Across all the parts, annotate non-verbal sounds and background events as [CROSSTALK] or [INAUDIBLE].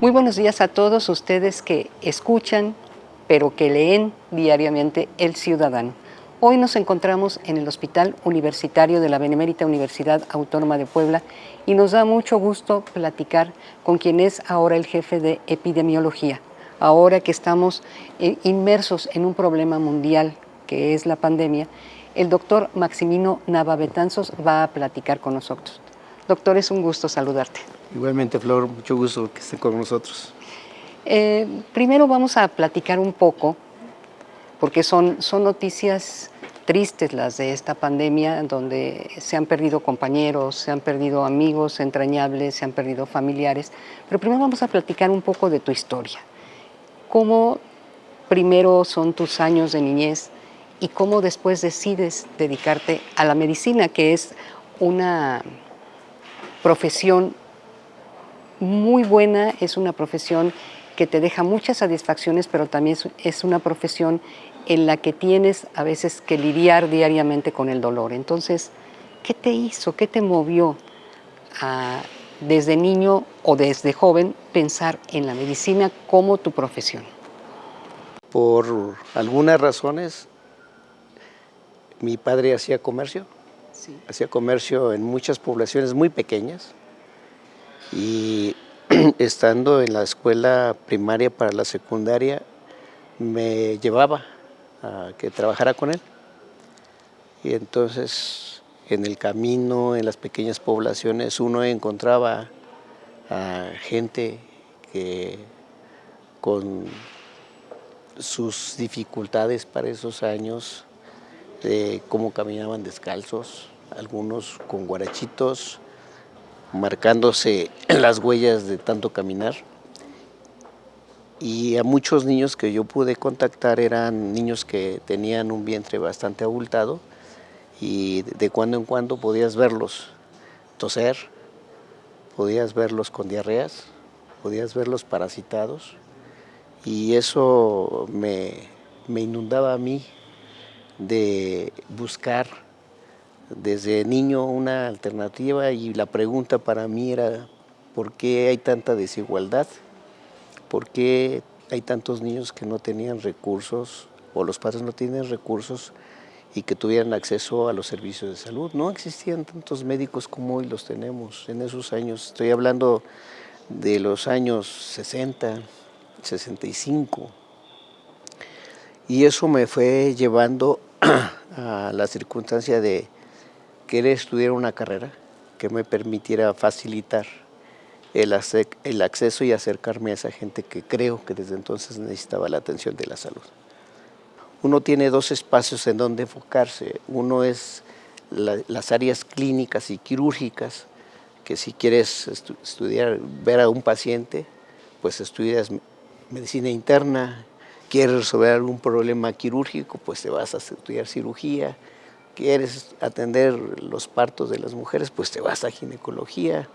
Muy buenos días a todos ustedes que escuchan, pero que leen diariamente El Ciudadano. Hoy nos encontramos en el Hospital Universitario de la Benemérita Universidad Autónoma de Puebla y nos da mucho gusto platicar con quien es ahora el jefe de epidemiología, ahora que estamos eh, inmersos en un problema mundial que es la pandemia, el doctor Maximino Navabetanzos va a platicar con nosotros. Doctor, es un gusto saludarte. Igualmente, Flor, mucho gusto que esté con nosotros. Eh, primero vamos a platicar un poco, porque son, son noticias tristes las de esta pandemia, donde se han perdido compañeros, se han perdido amigos entrañables, se han perdido familiares. Pero primero vamos a platicar un poco de tu historia. ¿Cómo primero son tus años de niñez y cómo después decides dedicarte a la medicina, que es una profesión muy buena, es una profesión que te deja muchas satisfacciones, pero también es una profesión en la que tienes a veces que lidiar diariamente con el dolor. Entonces, ¿qué te hizo, qué te movió a, desde niño o desde joven pensar en la medicina como tu profesión? Por algunas razones, mi padre hacía comercio, hacía comercio en muchas poblaciones muy pequeñas, y [CLEARS THROAT] estando en la escuela primaria para la secundaria me llevaba a que trabajara con él. Y entonces en el camino, en las pequeñas poblaciones, uno encontraba a gente que con sus dificultades para esos años, cómo caminaban descalzos, algunos con guarachitos, marcándose [CLEARS THROAT] las huellas de tanto caminar. Y a muchos niños que yo pude contactar eran niños que tenían un vientre bastante abultado y de cuando en cuando podías verlos toser, podías verlos con diarreas, podías verlos parasitados y eso me, me inundaba a mí de buscar desde niño una alternativa y la pregunta para mí era ¿por qué hay tanta desigualdad? ¿Por qué hay tantos niños que no tenían recursos o los padres no tienen recursos y que tuvieran acceso a los servicios de salud? No existían tantos médicos como hoy los tenemos en esos años. Estoy hablando de los años 60, 65. Y eso me fue llevando [CLEARS THROAT] a la circunstancia de querer estudiar una carrera que me permitiera facilitar el, acceso y acercarme a esa gente que creo que desde entonces necesitaba la atención de la salud. Uno tiene dos espacios en donde enfocarse. Uno es las áreas clínicas y quirúrgicas, que si quieres estudiar, ver a un paciente, pues estudias medicina interna, quieres resolver algún problema quirúrgico, pues te vas a estudiar cirugía, quieres atender los partos de las mujeres, pues te vas a ginecología.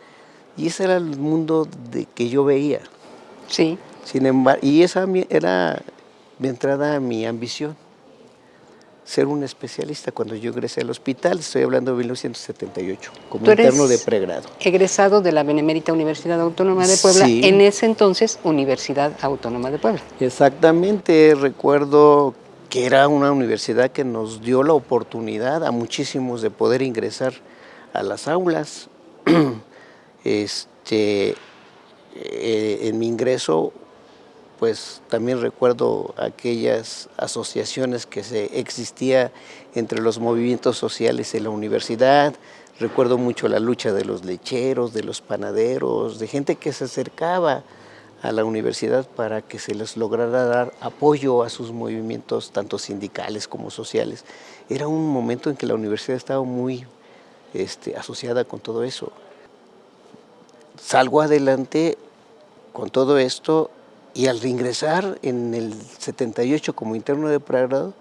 Y ese era el mundo de que yo veía. Sí. Sin embargo, y esa era mi entrada a mi ambición, ser un especialista. Cuando yo ingresé al hospital, estoy hablando de 1978, como interno de pregrado. egresado de la Benemérita Universidad Autónoma de Puebla, en ese entonces Universidad Autónoma de Puebla. Exactamente, recuerdo que era una universidad que nos dio la oportunidad a muchísimos de poder ingresar a las aulas. [CLEARS THROAT] este, eh, en mi ingreso, pues también recuerdo aquellas asociaciones que se existía entre los movimientos sociales en la universidad, recuerdo mucho la lucha de los lecheros, de los panaderos, de gente que se acercaba a la universidad para que se les lograra dar apoyo a sus movimientos, tanto sindicales como sociales. Era un momento en que la universidad estaba muy este, asociada con todo eso. Salgo adelante con todo esto y al reingresar en el 78 como interno de pregrado,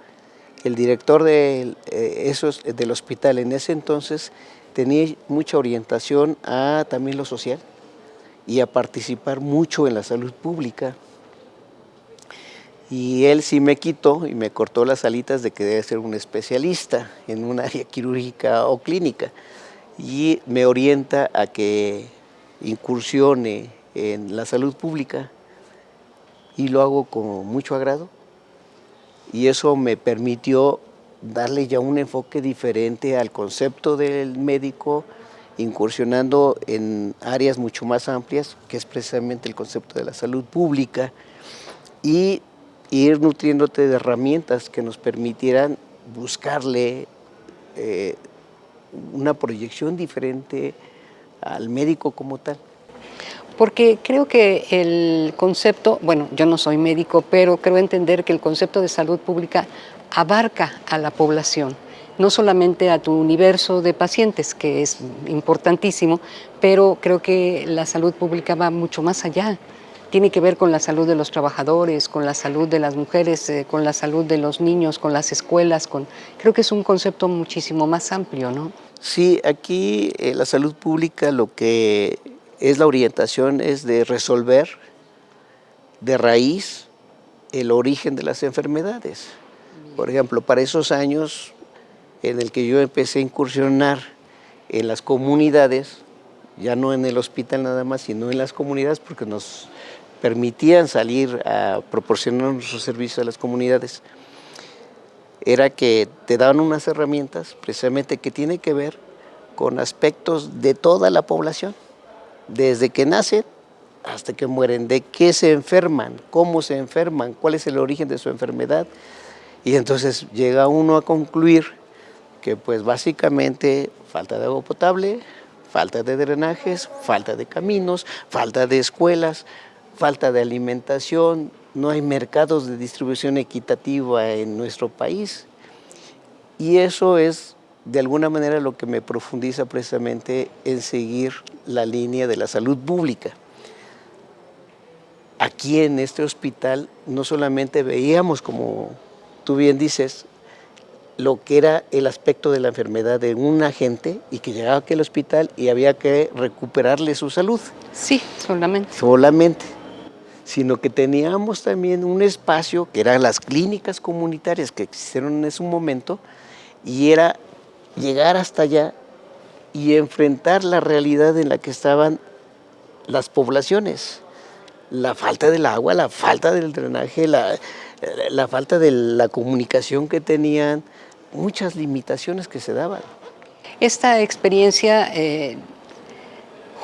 el director de, eh, esos, del hospital en ese entonces tenía mucha orientación a también lo social, y a participar mucho en la salud pública. Y él sí me quitó y me cortó las alitas de que debe ser un especialista en un área quirúrgica o clínica. Y me orienta a que incursione en la salud pública y lo hago con mucho agrado y eso me permitió darle ya un enfoque diferente al concepto del médico, incursionando en áreas mucho más amplias, que es precisamente el concepto de la salud pública, y ir nutriéndote de herramientas que nos permitieran buscarle eh, una proyección diferente al médico como tal. Porque creo que el concepto, bueno, yo no soy médico, pero creo entender que el concepto de salud pública abarca a la población, no solamente a tu universo de pacientes, que es importantísimo, pero creo que la salud pública va mucho más allá. Tiene que ver con la salud de los trabajadores, con la salud de las mujeres, eh, con la salud de los niños, con las escuelas, con... creo que es un concepto muchísimo más amplio, ¿no? Sí, aquí eh, la salud pública lo que es la orientación es de resolver de raíz el origen de las enfermedades. Por ejemplo, para esos años en el que yo empecé a incursionar en las comunidades, ya no en el hospital nada más, sino en las comunidades, porque nos permitían salir a proporcionar nuestros servicios a las comunidades, era que te daban unas herramientas precisamente que tienen que ver con aspectos de toda la población, desde que nacen hasta que mueren, de qué se enferman, cómo se enferman, cuál es el origen de su enfermedad. Y entonces llega uno a concluir que pues básicamente falta de agua potable, falta de drenajes, falta de caminos, falta de escuelas, falta de alimentación, no hay mercados de distribución equitativa en nuestro país. Y eso es de alguna manera lo que me profundiza precisamente en seguir la línea de la salud pública. Aquí en este hospital no solamente veíamos, como tú bien dices, lo que era el aspecto de la enfermedad de un agente y que llegaba aquí al hospital y había que recuperarle su salud. Sí, solamente. Solamente sino que teníamos también un espacio que eran las clínicas comunitarias que existieron en ese momento y era llegar hasta allá y enfrentar la realidad en la que estaban las poblaciones. La falta del agua, la falta del drenaje, la, falta de la comunicación que tenían, muchas limitaciones que se daban. Esta experiencia eh,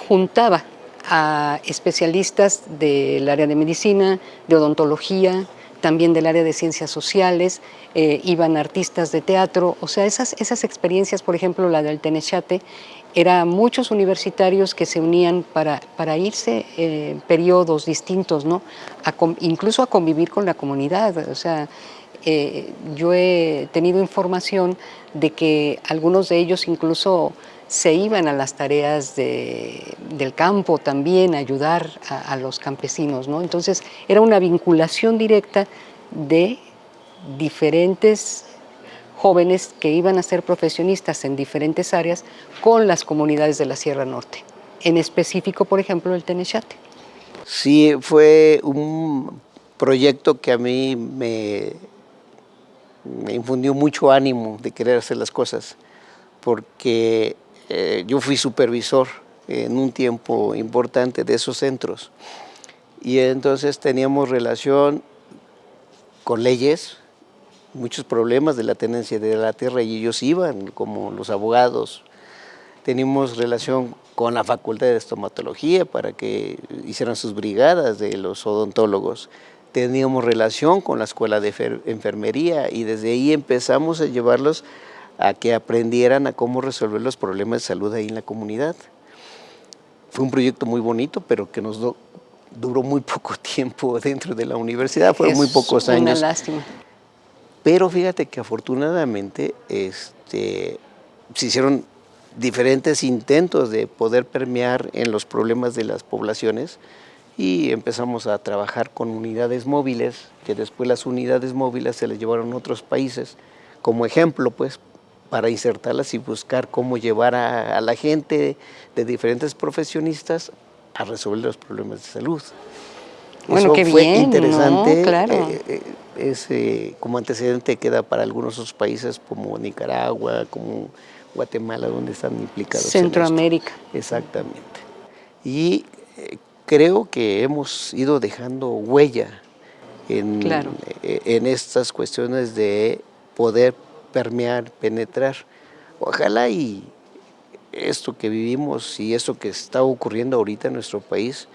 juntaba a especialistas del área de medicina, de odontología, también del área de ciencias sociales, eh, iban artistas de teatro, o sea, esas, esas experiencias, por ejemplo, la del Tenechate, eran muchos universitarios que se unían para, para irse en eh, periodos distintos, ¿no? incluso a convivir con la comunidad, o sea, eh, yo he tenido información de que algunos de ellos incluso se iban a las tareas del campo también, a ayudar a, los campesinos. ¿no? Entonces era una vinculación directa de diferentes jóvenes que iban a ser profesionistas en diferentes áreas con las comunidades de la Sierra Norte, en específico, por ejemplo, el Tenechate. Sí, fue un proyecto que a mí me, me infundió mucho ánimo de querer hacer las cosas, porque eh, yo fui supervisor en un tiempo importante de esos centros y entonces teníamos relación con leyes, muchos problemas de la tenencia de la tierra y ellos iban como los abogados. Teníamos relación con la facultad de estomatología para que hicieran sus brigadas de los odontólogos. Teníamos relación con la escuela de enfermería y desde ahí empezamos a llevarlos a que aprendieran a cómo resolver los problemas de salud ahí en la comunidad. Fue un proyecto muy bonito, pero que nos duró muy [LAUGHS] poco tiempo dentro de la universidad, fueron muy pocos años. Una lástima. Pero fíjate que afortunadamente este, se hicieron diferentes intentos de poder permear en los problemas de las poblaciones y empezamos a trabajar con unidades móviles, que después las unidades móviles se les llevaron a otros países, como ejemplo, pues, para insertarlas y buscar cómo llevar a, la gente de diferentes profesionistas a resolver los problemas de salud. Bueno, Eso fue interesante. Claro. Eh, eh, ese, como antecedente queda para algunos otros países como Nicaragua, como Guatemala, donde están implicados. Centroamérica. Exactamente. Y eh, creo que hemos ido dejando huella en, e, en estas cuestiones de poder permear, penetrar. Ojalá y esto que vivimos y esto que está ocurriendo ahorita en nuestro país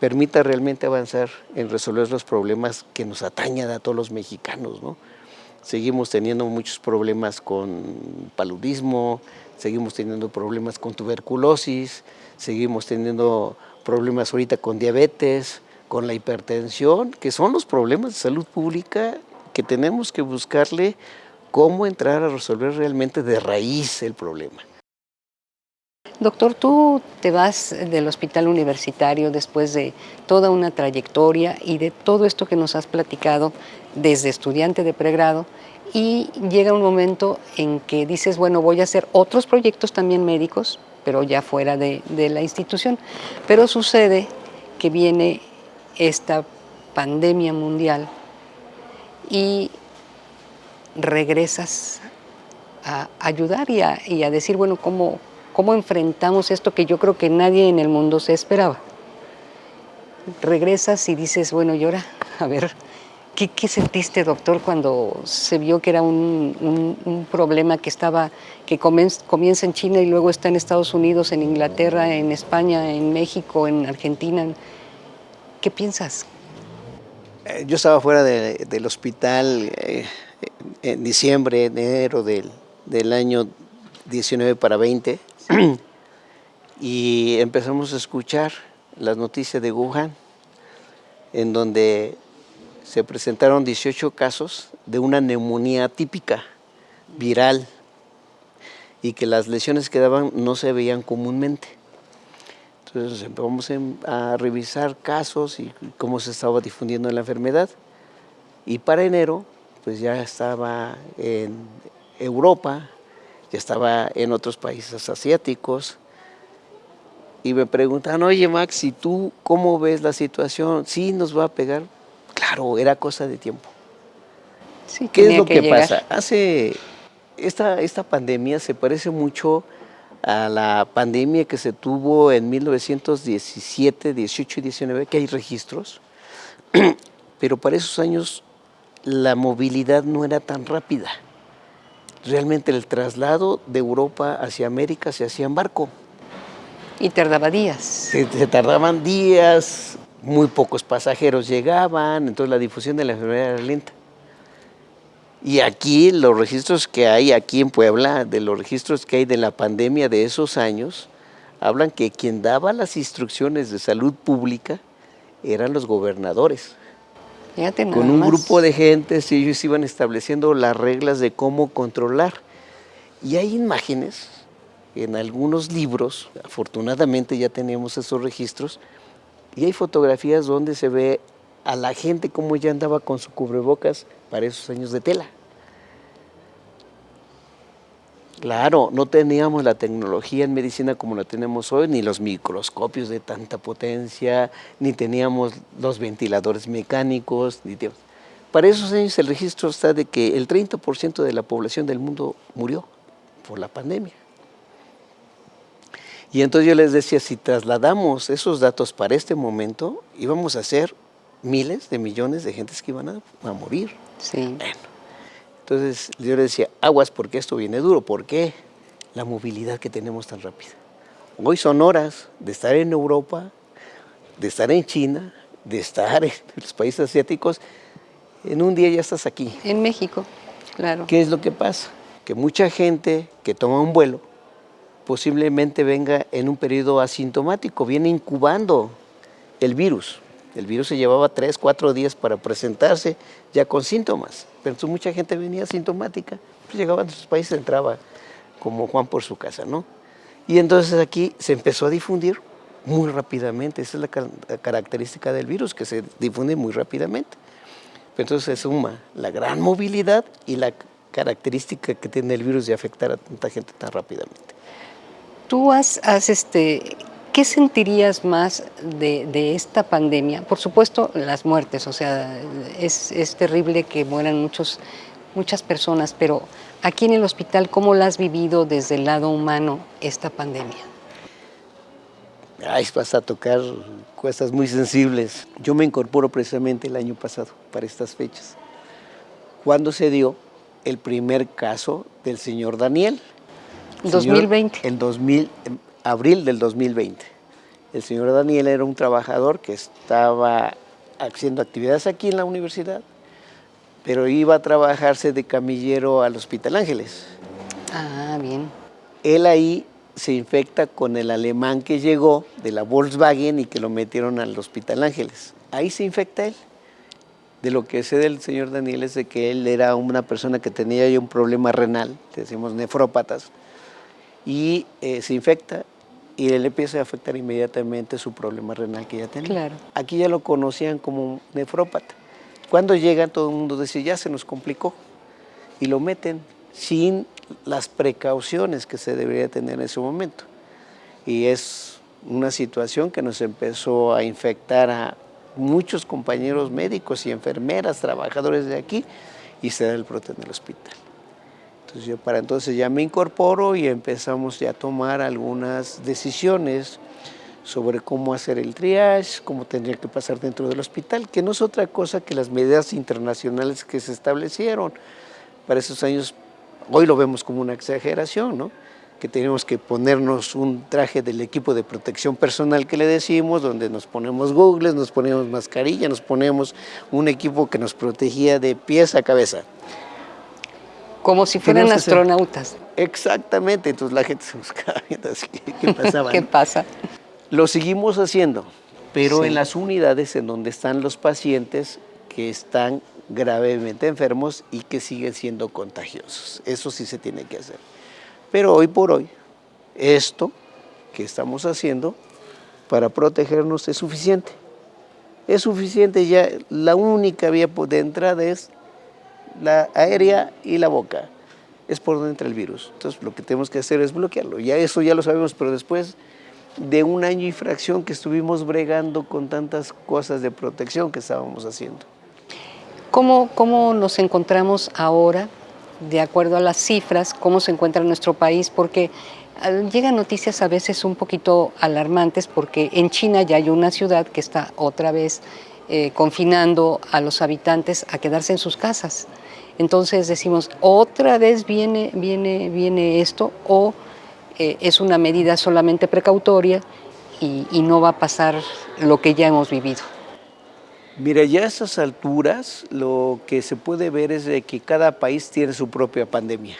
permita realmente avanzar en resolver los problemas que nos atañan a todos los mexicanos. ¿no? Seguimos teniendo muchos problemas con paludismo, seguimos teniendo problemas con tuberculosis, seguimos teniendo problemas ahorita con diabetes, con la hipertensión, que son los problemas de salud pública que tenemos que buscarle cómo entrar a resolver realmente de raíz el problema. Doctor, tú te vas del hospital universitario después de toda una trayectoria y de todo esto que nos has platicado desde estudiante de pregrado y llega un momento en que dices, bueno, voy a hacer otros proyectos también médicos, pero ya fuera de, de la institución. Pero sucede que viene esta pandemia mundial y regresas a ayudar y a, decir, bueno, ¿cómo, ¿cómo enfrentamos esto que yo creo que nadie en el mundo se esperaba? Regresas y dices, bueno, y ahora, [LAUGHS] a ver, ¿qué, sentiste, doctor, cuando se vio que era un, problema que estaba, que comienza en China y luego está en Estados Unidos, en Inglaterra, en España, en México, en Argentina? ¿Qué piensas? Eh, yo estaba fuera del hospital eh, en diciembre, enero del, del año 19 para 20 y empezamos a escuchar las noticias de Wuhan en donde se presentaron 18 casos de una neumonía típica, viral, y que las lesiones que daban no se veían comúnmente. Entonces empezamos a revisar casos y cómo se estaba difundiendo la enfermedad. Y para enero pues ya estaba en Europa, ya estaba en otros países asiáticos, y me preguntan, oye Max, ¿y tú cómo ves la situación? ¿Sí nos va a pegar? Claro, era cosa de tiempo. ¿Qué es lo que, pasa? Hace, esta, esta pandemia se parece mucho a la pandemia que se tuvo en 1917, 18 y 19, que hay registros, [CLEARS THROAT] pero para esos años la movilidad no era tan rápida. Realmente el traslado de Europa hacia América se hacía en barco. Y tardaba días. Se, tardaban días, muy pocos pasajeros llegaban, entonces la difusión de la enfermedad era lenta. Y aquí los registros que hay aquí en Puebla, de los registros que hay de la pandemia de esos años, hablan que quien daba las instrucciones de salud pública eran los gobernadores con un grupo de gente, y ellos iban estableciendo las reglas de cómo controlar. Y hay imágenes en algunos libros, afortunadamente ya tenemos esos registros, y hay fotografías donde se ve a la gente cómo ya andaba con su cubrebocas para esos años de tela. Claro, no teníamos la tecnología en medicina como la tenemos hoy, ni los microscopios de tanta potencia, ni teníamos los ventiladores mecánicos. Ni Para esos años el registro está de que el 30% de la población del mundo murió por la pandemia. Y entonces yo les decía, si trasladamos esos datos para este momento, íbamos a ser miles de millones de gentes que iban a, a morir. Sí. Entonces yo le decía, aguas porque esto viene duro. ¿Por qué? La movilidad que tenemos tan rápida. Hoy son horas de estar en Europa, de estar en China, de estar en [LAUGHS] los países asiáticos. En un día ya estás aquí. En México, claro. ¿Qué es lo que pasa? Que mucha gente que toma un vuelo posiblemente venga en un periodo asintomático, viene incubando el virus. El virus se llevaba tres, cuatro días para presentarse ya con síntomas. Pero entonces mucha gente venía asintomática, pues llegaban a sus países, entraba como Juan por su casa, ¿no? Y entonces aquí se empezó a difundir muy rápidamente. Esa es la, característica del virus, que se difunde muy rápidamente. entonces se suma la gran movilidad y la característica que tiene el virus de afectar a tanta gente tan rápidamente. Tú has, este, ¿Qué sentirías más de, esta pandemia? Por supuesto, las muertes, o sea, es, terrible que mueran muchos, muchas personas, pero aquí en el hospital, ¿cómo la has vivido desde el lado humano esta pandemia? Ay, vas a tocar cosas muy sensibles. Yo me incorporo precisamente el año pasado para estas fechas. Cuando se dio el primer caso del señor Daniel. 2020. en 2000, abril del 2020. El señor Daniel era un trabajador que estaba haciendo actividades aquí en la universidad, pero iba a trabajarse de camillero al Hospital Ángeles. Ah, bien. Él ahí se infecta con el alemán que llegó de la Volkswagen y que lo metieron al Hospital Ángeles. Ahí se infecta él. De lo que sé del señor Daniel es de que él era una persona que tenía ya un problema renal, decimos nefrópatas, y eh, se infecta y él empieza a afectar inmediatamente su problema renal que ya tenía. Claro. Aquí ya lo conocían como nefrópata. Cuando llega todo el mundo dice, ya se nos complicó, y lo meten sin las precauciones que se debería tener en ese momento. Y es una situación que nos empezó a infectar a muchos compañeros médicos y enfermeras, trabajadores de aquí, y se da el brote en el hospital. Entonces yo para entonces ya me incorporo y empezamos ya a tomar algunas decisiones sobre cómo hacer el triage, cómo tendría que pasar dentro del hospital, que no es otra cosa que las medidas internacionales que se establecieron para esos años Hoy lo vemos como una exageración, ¿no? que tenemos que ponernos un traje del equipo de protección personal que le decimos, donde nos ponemos googles, nos ponemos mascarilla, nos ponemos un equipo que nos protegía de pies a cabeza. Como si fueran astronautas. Exactamente, entonces la gente se buscaba [LAUGHS] qué [LAUGHS] pasaba. ¿Qué pasa? Lo seguimos haciendo, pero en las unidades en donde están los pacientes que están gravemente enfermos y que siguen siendo contagiosos. Eso sí se tiene que hacer. Pero hoy por hoy, esto que estamos haciendo para protegernos es suficiente. Es suficiente ya, la única vía de entrada es la aérea y la boca. Es por donde entra el virus. Entonces lo que tenemos que hacer es bloquearlo. Ya eso ya lo sabemos, pero después de un año y fracción que estuvimos bregando con tantas cosas de protección que estábamos haciendo. ¿Cómo, ¿Cómo nos encontramos ahora, de acuerdo a las cifras, cómo se encuentra nuestro país? Porque ah, llegan noticias a veces un poquito alarmantes porque en China ya hay una ciudad que está otra vez eh, confinando a los habitantes a quedarse en sus casas. Entonces decimos, otra vez viene, viene, viene esto o eh, es una medida solamente precautoria y, y no va a pasar lo que ya hemos vivido. Mira, ya a esas alturas lo que se puede ver es de que cada país tiene su propia pandemia.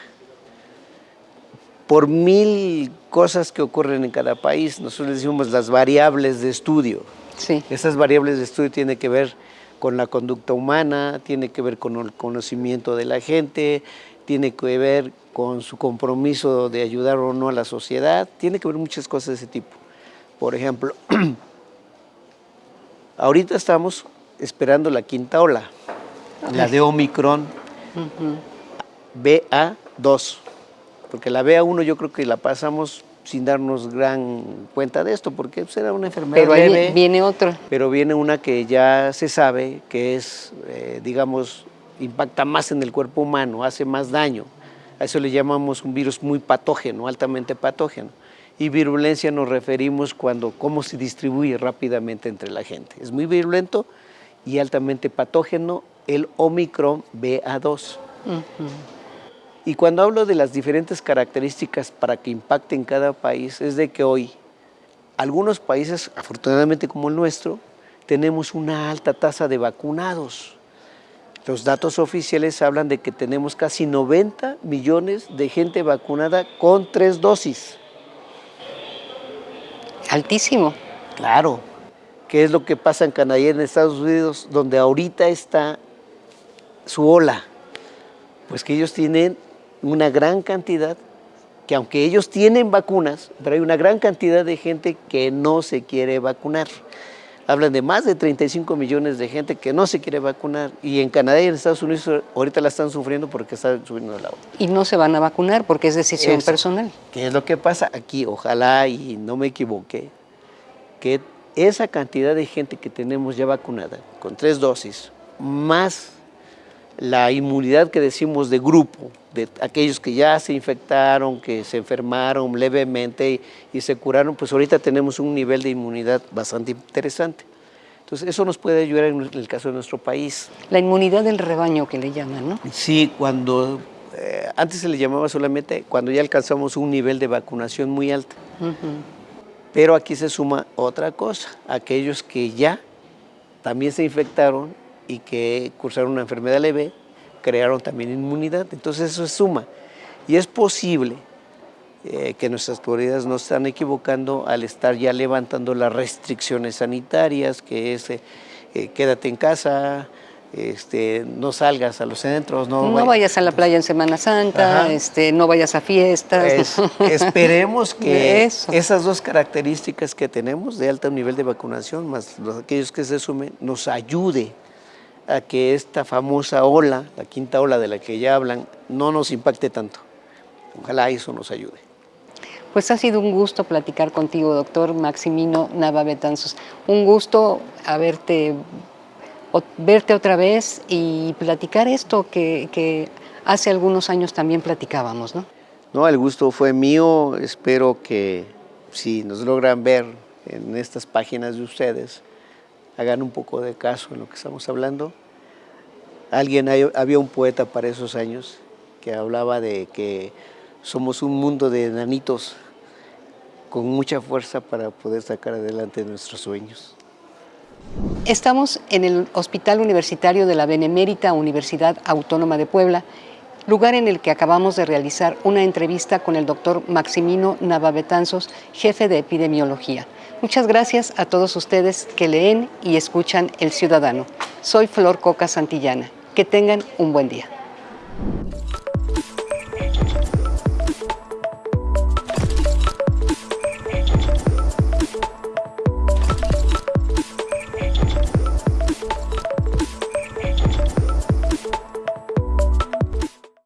Por mil cosas que ocurren en cada país, nosotros decimos las variables de estudio. Sí. Esas variables de estudio tienen que ver con la conducta humana, tiene que ver con el conocimiento de la gente, tiene que ver con su compromiso de ayudar o no a la sociedad, tiene que ver muchas cosas de ese tipo. Por ejemplo, [CLEARS THROAT] ahorita estamos esperando la quinta ola, la de Omicron BA2, porque la BA1 yo creo que la pasamos sin darnos gran cuenta de esto, porque pues, era una enfermedad pero leve. viene otra. Pero viene una que ya se sabe que es, eh, digamos, impacta más en el cuerpo humano, hace más daño. A eso le llamamos un virus muy patógeno, altamente patógeno. Y virulencia nos referimos cuando, cómo se distribuye rápidamente entre la gente. Es muy virulento, y altamente patógeno, el Omicron BA2. Y cuando hablo de las diferentes características para que impacte en cada país, es de que hoy algunos países, afortunadamente como el nuestro, tenemos una alta tasa de vacunados. Los datos oficiales hablan de que tenemos casi 90 millones de gente vacunada con tres dosis. Altísimo. Claro, ¿Qué es lo que pasa en Canadá y en Estados Unidos, donde ahorita está su ola, pues que ellos tienen una gran cantidad, que aunque ellos tienen vacunas, pero hay una gran cantidad de gente que no se quiere vacunar. Hablan de más de 35 millones de gente que no se quiere vacunar y en Canadá y en Estados Unidos ahorita la están sufriendo porque están subiendo la ola. Y no se van a vacunar porque es decisión personal. ¿Qué es lo que pasa aquí? Ojalá y no me equivoque, que esa cantidad de gente que tenemos ya vacunada con tres dosis, más la inmunidad que decimos de grupo, de aquellos que ya se infectaron, que se enfermaron levemente y, se curaron, pues ahorita tenemos un nivel de inmunidad bastante interesante. Entonces, eso nos puede ayudar en el caso de nuestro país. La inmunidad del rebaño que le llaman, ¿no? Sí, cuando eh, antes se le llamaba solamente cuando ya alcanzamos un nivel de vacunación muy alto. Pero aquí se suma otra cosa, aquellos que ya también se infectaron y que cursaron una enfermedad leve, crearon también inmunidad. Entonces eso se suma. Y es posible eh, que nuestras autoridades no están equivocando al estar ya levantando las restricciones sanitarias, que es eh, eh, quédate en casa, este, no salgas a los centros. No, vayas a la playa en Semana Santa, este, no vayas a fiestas. esperemos [LAUGHS] que esas dos características que tenemos de alto nivel de vacunación, más los, aquellos que se sumen, nos ayude a que esta famosa ola, la quinta ola de la que ya hablan, no nos impacte tanto. Ojalá eso nos ayude. Pues ha sido un gusto platicar contigo, doctor Maximino Nava Betanzos. Un gusto haberte, verte otra vez y platicar esto que, que hace algunos años también platicábamos, ¿no? No, el gusto fue mío. Espero que si nos logran ver en estas páginas de ustedes, hagan un poco de caso en lo que estamos hablando. Alguien, había un poeta para esos años que hablaba de que somos un mundo de nanitos con mucha fuerza para poder sacar adelante nuestros sueños. Estamos en el Hospital Universitario de la Benemérita Universidad Autónoma de Puebla, lugar en el que acabamos de realizar una entrevista con el doctor Maximino Navabetanzos, jefe de epidemiología. Muchas gracias a todos ustedes que leen y escuchan El Ciudadano. Soy Flor Coca Santillana. Que tengan un buen día.